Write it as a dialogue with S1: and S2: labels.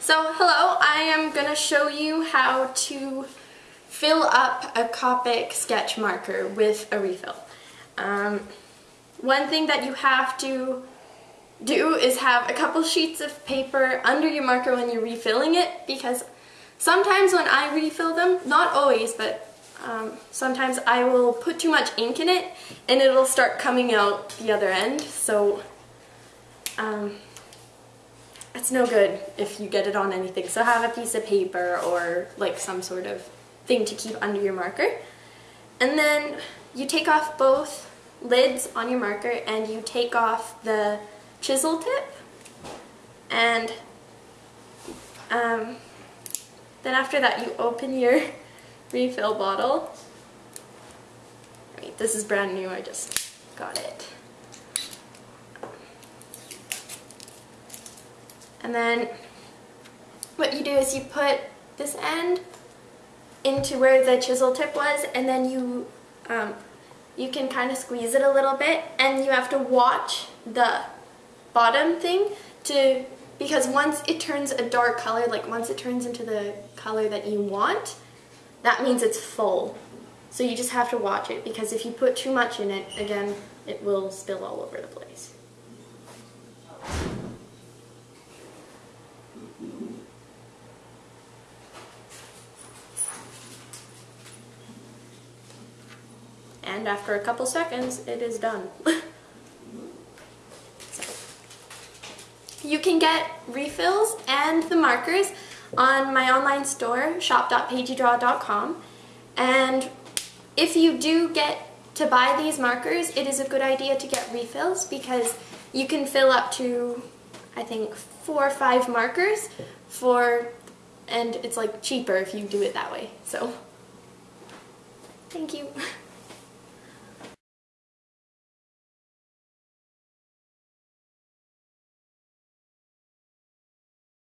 S1: So hello, I am going to show you how to fill up a Copic sketch marker with a refill. Um, one thing that you have to do is have a couple sheets of paper under your marker when you're refilling it because sometimes when I refill them, not always, but um, sometimes I will put too much ink in it and it'll start coming out the other end. So um, it's no good if you get it on anything. So have a piece of paper or like some sort of thing to keep under your marker. And then you take off both lids on your marker and you take off the chisel tip and um, then after that you open your refill bottle. Mean, this is brand new, I just got it. And then what you do is you put this end into where the chisel tip was and then you um, you can kind of squeeze it a little bit and you have to watch the bottom thing to because once it turns a dark color like once it turns into the color that you want that means it's full. So you just have to watch it because if you put too much in it again it will spill all over the place and after a couple seconds it is done. so. You can get refills and the markers on my online store shop.pageedraw.com and if you do get to buy these markers it is a good idea to get refills because you can fill up to I think four or five markers for and it's like cheaper if you do it that way so thank you